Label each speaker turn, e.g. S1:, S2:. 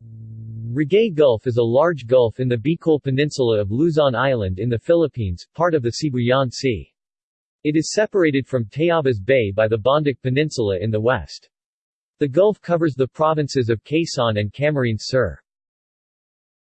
S1: Ragay Gulf is a large gulf in the Bicol Peninsula of Luzon Island in the Philippines, part of the Sibuyan Sea. It is separated from Tayabas Bay by the Bondoc Peninsula in the west. The gulf covers the provinces of Quezon and Camarines Sur.